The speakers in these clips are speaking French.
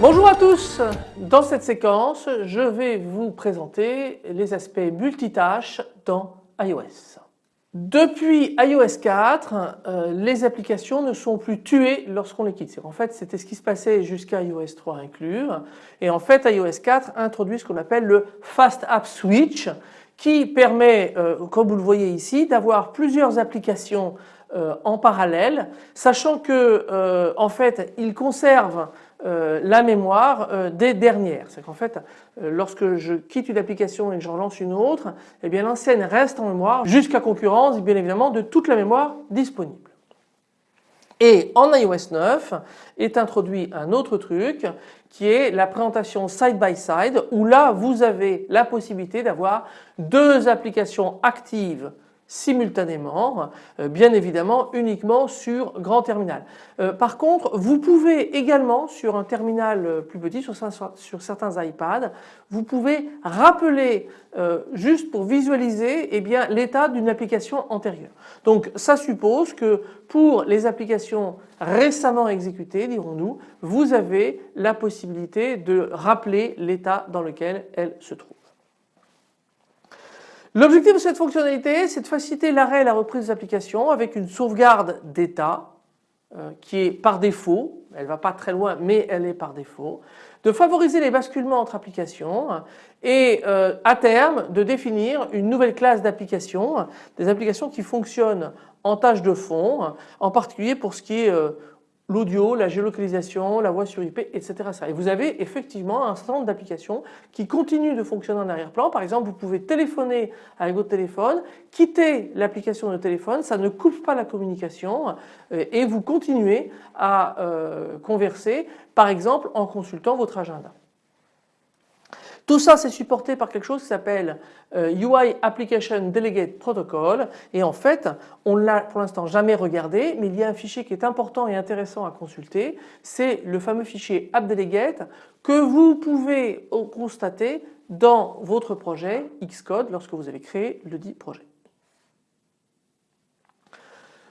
Bonjour à tous, dans cette séquence je vais vous présenter les aspects multitâches dans iOS. Depuis iOS 4, euh, les applications ne sont plus tuées lorsqu'on les quitte. En fait c'était ce qui se passait jusqu'à iOS 3 inclus et en fait iOS 4 introduit ce qu'on appelle le Fast App Switch qui permet, euh, comme vous le voyez ici, d'avoir plusieurs applications euh, en parallèle, sachant que en fait il conserve euh, la mémoire euh, des dernières. C'est qu'en fait euh, lorsque je quitte une application et que j'en lance une autre, eh bien l'ancienne reste en mémoire jusqu'à concurrence bien évidemment de toute la mémoire disponible. Et en iOS 9 est introduit un autre truc qui est la présentation side by side où là vous avez la possibilité d'avoir deux applications actives simultanément, euh, bien évidemment uniquement sur grand terminal. Euh, par contre, vous pouvez également sur un terminal euh, plus petit, sur, certains iPads, vous pouvez rappeler juste pour visualiser eh l'état d'une application antérieure. Donc ça suppose que pour les applications récemment exécutées, dirons-nous, vous avez la possibilité de rappeler l'état dans lequel elle se trouve. L'objectif de cette fonctionnalité, c'est de faciliter l'arrêt et la reprise des applications avec une sauvegarde d'état euh, qui est par défaut, elle ne va pas très loin mais elle est par défaut, de favoriser les basculements entre applications et euh, à terme de définir une nouvelle classe d'applications, des applications qui fonctionnent en tâche de fond, en particulier pour ce qui est euh, l'audio, la géolocalisation, la voix sur IP, etc. Et vous avez effectivement un certain nombre d'applications qui continuent de fonctionner en arrière-plan. Par exemple, vous pouvez téléphoner avec votre téléphone, quitter l'application de téléphone, ça ne coupe pas la communication euh, et vous continuez à euh, converser, par exemple en consultant votre agenda. Tout ça c'est supporté par quelque chose qui s'appelle euh, UI Application Delegate Protocol et en fait on l'a pour l'instant jamais regardé mais il y a un fichier qui est important et intéressant à consulter c'est le fameux fichier AppDelegate que vous pouvez constater dans votre projet Xcode lorsque vous avez créé le dit projet.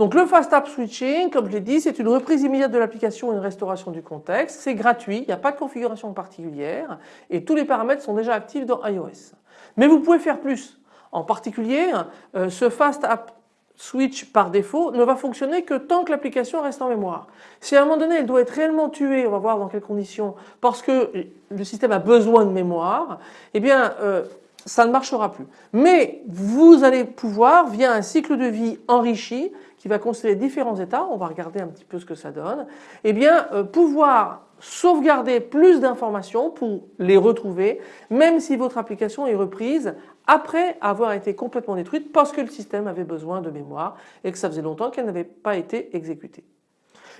Donc le Fast App Switching, comme je l'ai dit, c'est une reprise immédiate de l'application et une restauration du contexte. C'est gratuit, il n'y a pas de configuration particulière et tous les paramètres sont déjà actifs dans iOS. Mais vous pouvez faire plus. En particulier, euh, ce Fast App Switch par défaut ne va fonctionner que tant que l'application reste en mémoire. Si à un moment donné elle doit être réellement tuée, on va voir dans quelles conditions, parce que le système a besoin de mémoire, eh bien euh, ça ne marchera plus. Mais vous allez pouvoir, via un cycle de vie enrichi, qui va considérer différents états, on va regarder un petit peu ce que ça donne, eh bien euh, pouvoir sauvegarder plus d'informations pour les retrouver même si votre application est reprise après avoir été complètement détruite parce que le système avait besoin de mémoire et que ça faisait longtemps qu'elle n'avait pas été exécutée.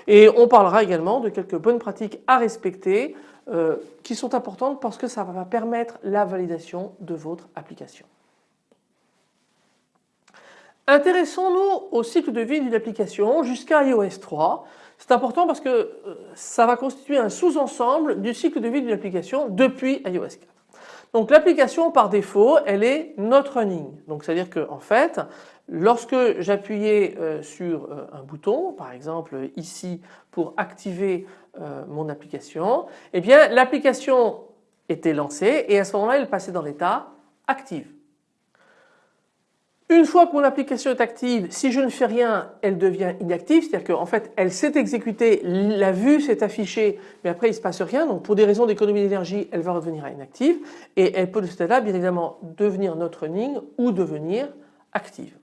Et on parlera également de quelques bonnes pratiques à respecter euh, qui sont importantes parce que ça va permettre la validation de votre application. Intéressons-nous au cycle de vie d'une application jusqu'à iOS 3. C'est important parce que euh, ça va constituer un sous-ensemble du cycle de vie d'une application depuis iOS 4. Donc l'application par défaut elle est not running. Donc c'est à dire que en fait lorsque j'appuyais euh, sur euh, un bouton par exemple ici pour activer mon application eh bien l'application était lancée et à ce moment-là elle passait dans l'état active. Une fois que mon application est active, si je ne fais rien, elle devient inactive, c'est-à-dire qu'en fait elle s'est exécutée, la vue s'est affichée, mais après il ne se passe rien, donc pour des raisons d'économie d'énergie, elle va revenir à inactive et elle peut de ce là bien évidemment devenir not running ou devenir active.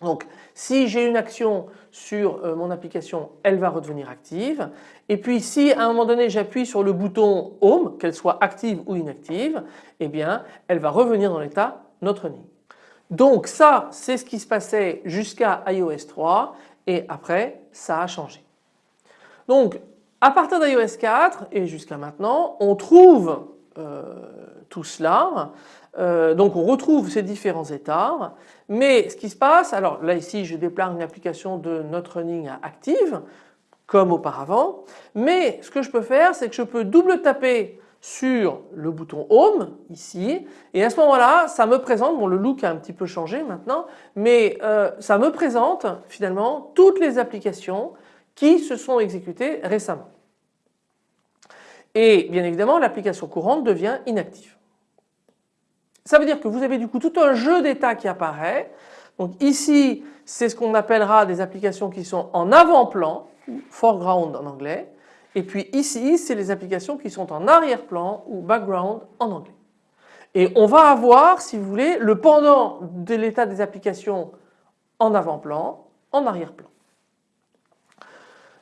Donc si j'ai une action sur euh, mon application, elle va redevenir active. Et puis si à un moment donné j'appuie sur le bouton Home, qu'elle soit active ou inactive, eh bien elle va revenir dans l'état not running. Donc ça c'est ce qui se passait jusqu'à iOS 3 et après ça a changé. Donc à partir d'iOS 4 et jusqu'à maintenant on trouve euh, tout cela. Euh, donc on retrouve ces différents états mais ce qui se passe, alors là ici je déplare une application de Not Running à active comme auparavant. Mais ce que je peux faire c'est que je peux double taper sur le bouton Home ici et à ce moment-là ça me présente, bon le look a un petit peu changé maintenant, mais euh, ça me présente finalement toutes les applications qui se sont exécutées récemment. Et bien évidemment l'application courante devient inactive. Ça veut dire que vous avez du coup tout un jeu d'état qui apparaît. Donc ici c'est ce qu'on appellera des applications qui sont en avant-plan, foreground en anglais. Et puis ici, c'est les applications qui sont en arrière-plan ou background en anglais. Et on va avoir, si vous voulez, le pendant de l'état des applications en avant-plan, en arrière-plan.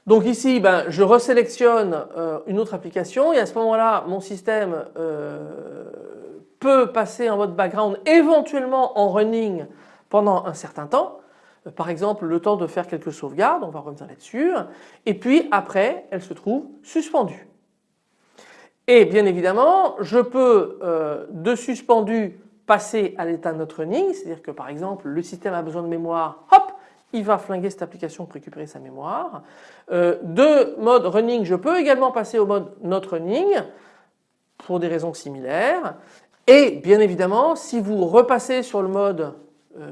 Donc ici, ben, je resélectionne euh, une autre application et à ce moment-là, mon système euh, peut passer en mode background, éventuellement en running pendant un certain temps par exemple le temps de faire quelques sauvegardes, on va revenir là-dessus, et puis après elle se trouve suspendue. Et bien évidemment je peux euh, de suspendu passer à l'état not running, c'est-à-dire que par exemple le système a besoin de mémoire, hop, il va flinguer cette application pour récupérer sa mémoire. Euh, de mode running, je peux également passer au mode not running pour des raisons similaires. Et bien évidemment, si vous repassez sur le mode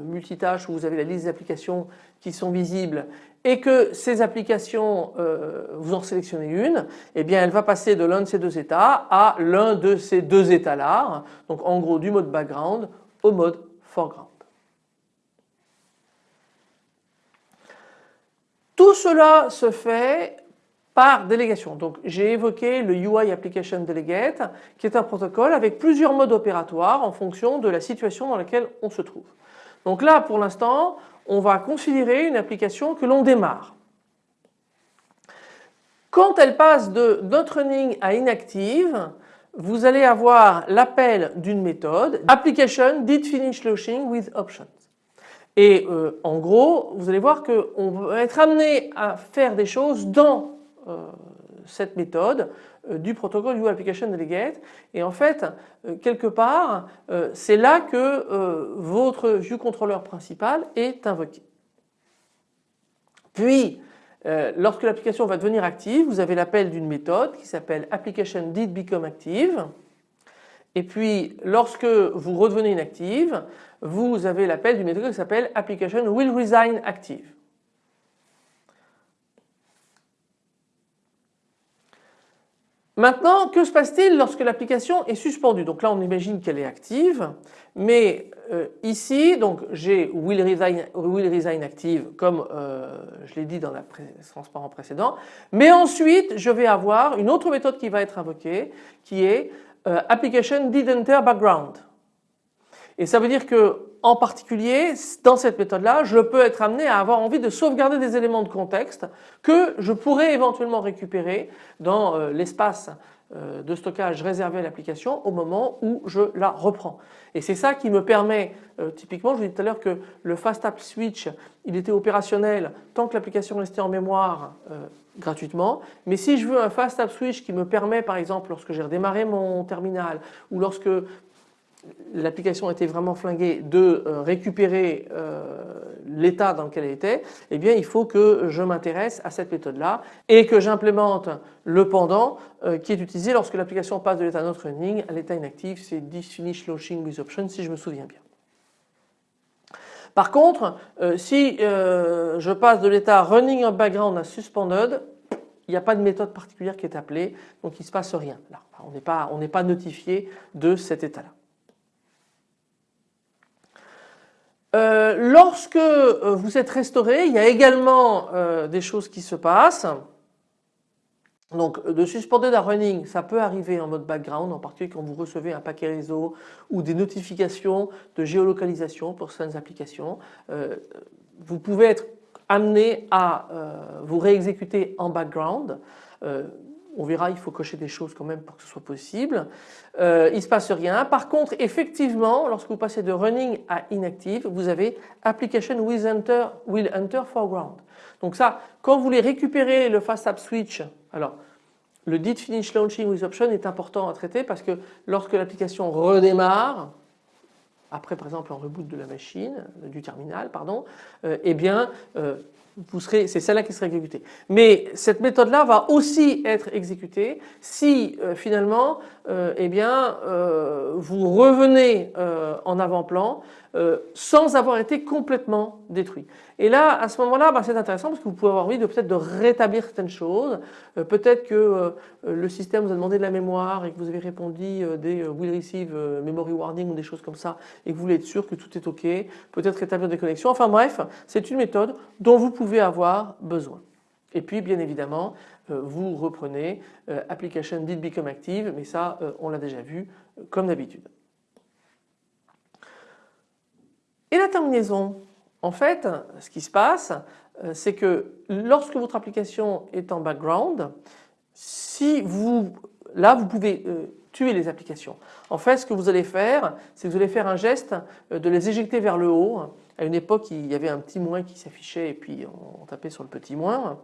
multitâche où vous avez la liste d'applications qui sont visibles et que ces applications, euh, vous en sélectionnez une, eh bien elle va passer de l'un de ces deux états à l'un de ces deux états-là, donc en gros du mode background au mode foreground. Tout cela se fait par délégation. Donc j'ai évoqué le UI Application Delegate qui est un protocole avec plusieurs modes opératoires en fonction de la situation dans laquelle on se trouve. Donc là pour l'instant on va considérer une application que l'on démarre. Quand elle passe de not running à inactive, vous allez avoir l'appel d'une méthode application did finish launching with options. Et euh, en gros, vous allez voir qu'on va être amené à faire des choses dans euh, cette méthode euh, du protocole UI Application Delegate et en fait euh, quelque part euh, c'est là que votre view controller principal est invoqué. Puis lorsque l'application va devenir active vous avez l'appel d'une méthode qui s'appelle application did become active et puis lorsque vous redevenez inactive vous avez l'appel d'une méthode qui s'appelle application will resign active. Maintenant, que se passe-t-il lorsque l'application est suspendue? Donc là, on imagine qu'elle est active, mais euh, ici, donc j'ai will resign, will resign active comme euh, je l'ai dit dans le transparent précédent, mais ensuite je vais avoir une autre méthode qui va être invoquée qui est euh, application did enter background. Et ça veut dire que en particulier, dans cette méthode-là, je peux être amené à avoir envie de sauvegarder des éléments de contexte que je pourrais éventuellement récupérer dans euh, l'espace euh, de stockage réservé à l'application au moment où je la reprends. Et c'est ça qui me permet, euh, typiquement je vous disais tout à l'heure que le Fast App Switch il était opérationnel tant que l'application restait en mémoire gratuitement. Mais si je veux un Fast App Switch qui me permet par exemple lorsque j'ai redémarré mon terminal ou lorsque l'application était vraiment flinguée de euh, récupérer euh, l'état dans lequel elle était, eh bien il faut que je m'intéresse à cette méthode-là et que j'implémente le pendant euh, qui est utilisé lorsque l'application passe de l'état not running à l'état inactif, c'est finish launching with option si je me souviens bien. Par contre, si je passe de l'état running en background à suspended, il n'y a pas de méthode particulière qui est appelée, donc il ne se passe rien. Là, on n'est pas notifié de cet état-là. Euh, lorsque euh, vous êtes restauré, il y a également euh, des choses qui se passent. Donc de suspendre la running, ça peut arriver en mode background, en particulier quand vous recevez un paquet réseau ou des notifications de géolocalisation pour certaines applications. vous pouvez être amené à vous réexécuter en background on verra, il faut cocher des choses quand même pour que ce soit possible. Euh, il ne se passe rien. Par contre, effectivement, lorsque vous passez de running à inactive, vous avez application will enter, will enter foreground. Donc ça, quand vous voulez récupérer le fast app switch, alors le did finish launching with option est important à traiter parce que lorsque l'application redémarre, après par exemple un reboot de la machine, du terminal, pardon, euh, eh bien euh, c'est celle-là qui sera exécutée. Mais cette méthode-là va aussi être exécutée si euh, finalement euh, eh bien, euh, vous revenez en avant-plan sans avoir été complètement détruit. Et là, à ce moment-là, bah, c'est intéressant parce que vous pouvez avoir envie de peut-être de rétablir certaines choses. peut-être que le système vous a demandé de la mémoire et que vous avez répondu des will receive memory warning ou des choses comme ça et que vous voulez être sûr que tout est OK. Peut-être rétablir des connexions. Enfin bref, c'est une méthode dont vous pouvez avoir besoin. Et puis bien évidemment, euh, vous reprenez euh, application did become active, mais ça euh, on l'a déjà vu comme d'habitude. Et la terminaison En fait, ce qui se passe, c'est que lorsque votre application est en background, si vous, là vous pouvez tuer les applications. En fait, ce que vous allez faire, c'est que vous allez faire un geste de les éjecter vers le haut. À une époque, il y avait un petit moins qui s'affichait et puis on tapait sur le petit moins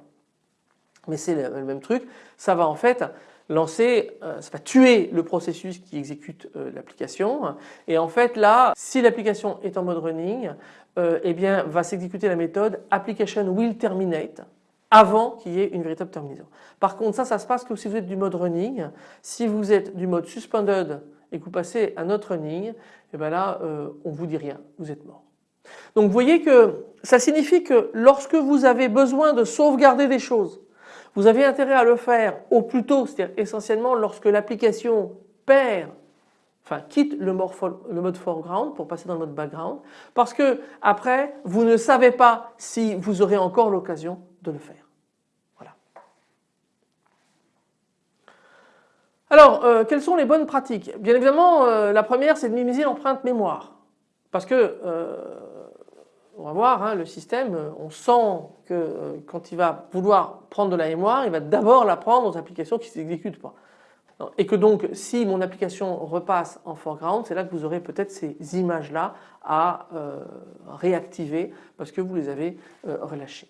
mais c'est le même truc, ça va en fait lancer, euh, ça va tuer le processus qui exécute euh, l'application et en fait là si l'application est en mode running euh, eh bien va s'exécuter la méthode application will terminate avant qu'il y ait une véritable terminaison. Par contre ça ça se passe que si vous êtes du mode running, si vous êtes du mode suspended et que vous passez à notre running, et eh bien là on vous dit rien, vous êtes mort. Donc vous voyez que ça signifie que lorsque vous avez besoin de sauvegarder des choses, vous avez intérêt à le faire au plus tôt, c'est-à-dire essentiellement lorsque l'application perd, enfin quitte le, mode foreground pour passer dans le mode background, parce que après vous ne savez pas si vous aurez encore l'occasion de le faire. Voilà. Alors, euh, quelles sont les bonnes pratiques? Bien évidemment, euh, la première c'est de minimiser l'empreinte mémoire, parce que euh, on va voir, hein, le système, on sent que euh, quand il va vouloir prendre de la mémoire, il va d'abord la prendre aux applications qui ne s'exécutent pas. Et que donc si mon application repasse en foreground, c'est là que vous aurez peut-être ces images-là à euh, réactiver parce que vous les avez euh, relâchées.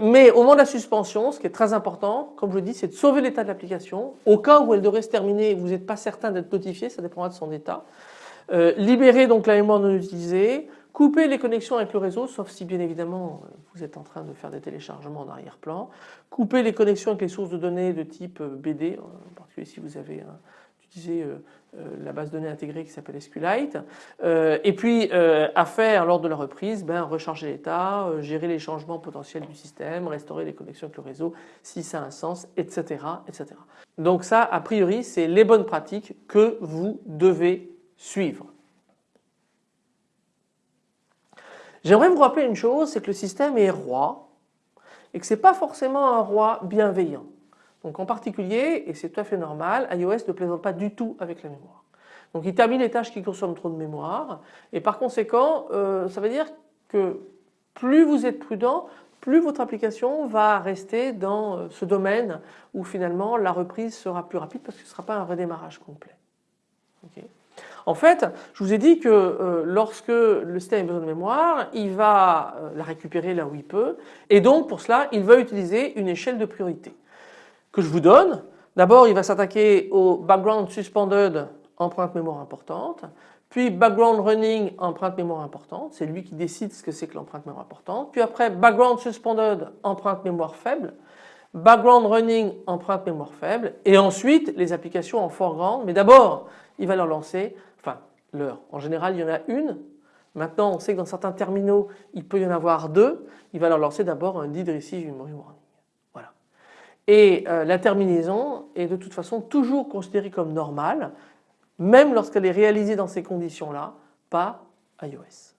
mais au moment de la suspension, ce qui est très important, comme je le dis, c'est de sauver l'état de l'application. Au cas où elle devrait se terminer vous n'êtes pas certain d'être notifié, ça dépendra de son état. libérer donc la mémoire non utilisée, Couper les connexions avec le réseau, sauf si bien évidemment vous êtes en train de faire des téléchargements en arrière-plan. Couper les connexions avec les sources de données de type euh, BD, en particulier si vous avez utilisé euh, euh, la base de données intégrée qui s'appelle SQLite. et puis à faire lors de la reprise, ben, recharger l'état, gérer les changements potentiels du système, restaurer les connexions avec le réseau si ça a un sens, etc. etc. Donc ça, a priori, c'est les bonnes pratiques que vous devez suivre. J'aimerais vous rappeler une chose, c'est que le système est roi et que ce n'est pas forcément un roi bienveillant. Donc en particulier, et c'est tout à fait normal, iOS ne plaisante pas du tout avec la mémoire. Donc il termine les tâches qui consomment trop de mémoire et par conséquent euh, ça veut dire que plus vous êtes prudent, plus votre application va rester dans euh, ce domaine où finalement la reprise sera plus rapide parce que ce ne sera pas un redémarrage complet. En fait, je vous ai dit que euh, lorsque le système a besoin de mémoire, il va euh, la récupérer là où il peut et donc pour cela il va utiliser une échelle de priorité que je vous donne. D'abord il va s'attaquer au background suspended empreinte mémoire importante, puis background running empreinte mémoire importante, c'est lui qui décide ce que c'est que l'empreinte mémoire importante, puis après background suspended empreinte mémoire faible, background running empreinte mémoire faible et ensuite les applications en foreground mais d'abord il va leur lancer l'heure. En général, il y en a une. Maintenant, on sait que dans certains terminaux, il peut y en avoir deux. Il va leur lancer d'abord un did receive memory warning. Voilà. Et euh, la terminaison est de toute façon toujours considérée comme normale, même lorsqu'elle est réalisée dans ces conditions-là, pas iOS.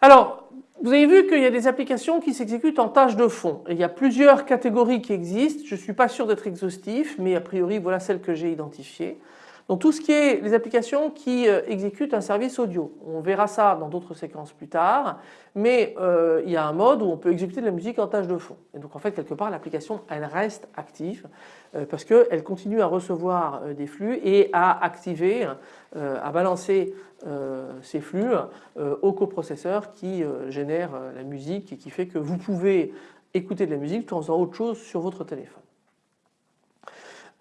Alors, vous avez vu qu'il y a des applications qui s'exécutent en tâche de fond. il y a plusieurs catégories qui existent. Je ne suis pas sûr d'être exhaustif, mais a priori voilà celles que j'ai identifiées. Donc tout ce qui est les applications qui euh, exécutent un service audio. On verra ça dans d'autres séquences plus tard, mais euh, il y a un mode où on peut exécuter de la musique en tâche de fond. Et donc en fait quelque part l'application elle reste active euh, parce qu'elle continue à recevoir des flux et à activer, à balancer ces flux au coprocesseur qui génère la musique et qui fait que vous pouvez écouter de la musique tout en faisant autre chose sur votre téléphone.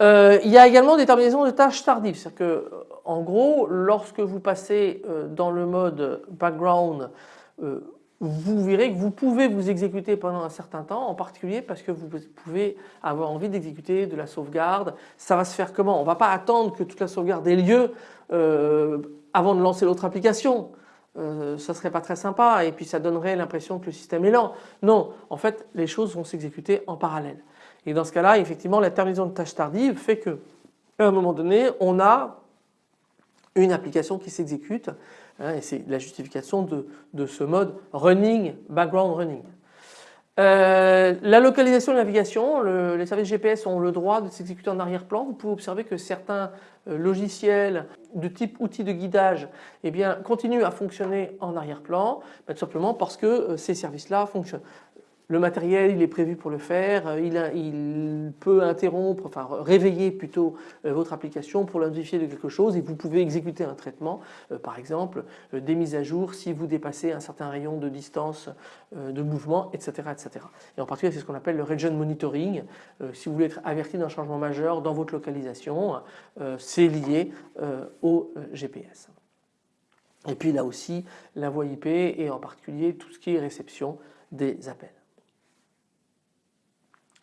Euh, il y a également des terminaisons de tâches tardives, c'est-à-dire que en gros lorsque vous passez euh, dans le mode background vous verrez que vous pouvez vous exécuter pendant un certain temps, en particulier parce que vous pouvez avoir envie d'exécuter de la sauvegarde. Ça va se faire comment? On ne va pas attendre que toute la sauvegarde ait lieu euh, avant de lancer l'autre application. Euh, ça serait pas très sympa et puis ça donnerait l'impression que le système est lent. Non, en fait les choses vont s'exécuter en parallèle. Et dans ce cas-là, effectivement, la terminaison de tâches tardives fait que à un moment donné, on a une application qui s'exécute Hein, et c'est la justification de, ce mode running, background running. Euh, la localisation de navigation, les services GPS ont le droit de s'exécuter en arrière-plan. Vous pouvez observer que certains euh, logiciels de type outils de guidage eh bien, continuent à fonctionner en arrière-plan, tout simplement parce que euh, ces services-là fonctionnent. Le matériel, il est prévu pour le faire, euh, il, peut interrompre, enfin réveiller plutôt euh, votre application pour la de quelque chose et vous pouvez exécuter un traitement, euh, par exemple des mises à jour si vous dépassez un certain rayon de distance de mouvement, etc. etc. Et en particulier, c'est ce qu'on appelle le region monitoring. Si vous voulez être averti d'un changement majeur dans votre localisation, c'est lié au GPS. Et puis là aussi, la voie IP et en particulier tout ce qui est réception des appels.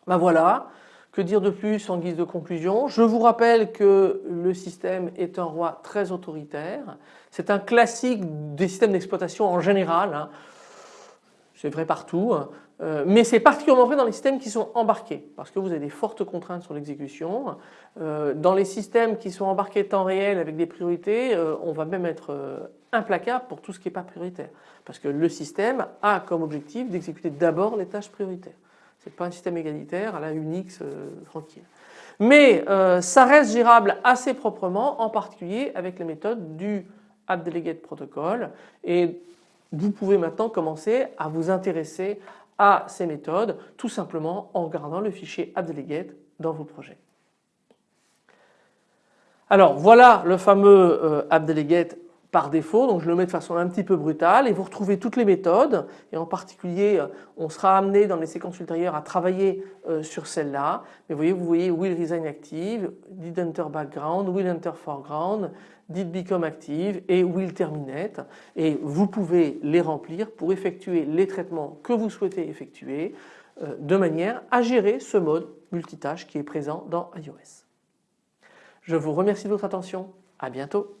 Ben voilà, que dire de plus en guise de conclusion? Je vous rappelle que le système est un roi très autoritaire. C'est un classique des systèmes d'exploitation en général. Hein. C'est vrai partout. Hein. Euh, mais c'est particulièrement vrai dans les systèmes qui sont embarqués parce que vous avez des fortes contraintes sur l'exécution. Euh, dans les systèmes qui sont embarqués temps réel avec des priorités, euh, on va même être implacable pour tout ce qui n'est pas prioritaire parce que le système a comme objectif d'exécuter d'abord les tâches prioritaires. Ce n'est pas un système égalitaire à la Unix tranquille. Mais euh, ça reste gérable assez proprement, en particulier avec les méthodes du AppDelegate Protocol. Et vous pouvez maintenant commencer à vous intéresser à ces méthodes tout simplement en regardant le fichier AppDelegate dans vos projets. Alors voilà le fameux euh, AppDelegate par défaut, donc je le mets de façon un petit peu brutale et vous retrouvez toutes les méthodes et en particulier euh, on sera amené dans les séquences ultérieures à travailler euh, sur celle-là. Mais vous voyez, vous voyez will resign active, did enter background, will enter foreground, did become active et will terminate et vous pouvez les remplir pour effectuer les traitements que vous souhaitez effectuer euh, de manière à gérer ce mode multitâche qui est présent dans iOS. Je vous remercie de votre attention, à bientôt.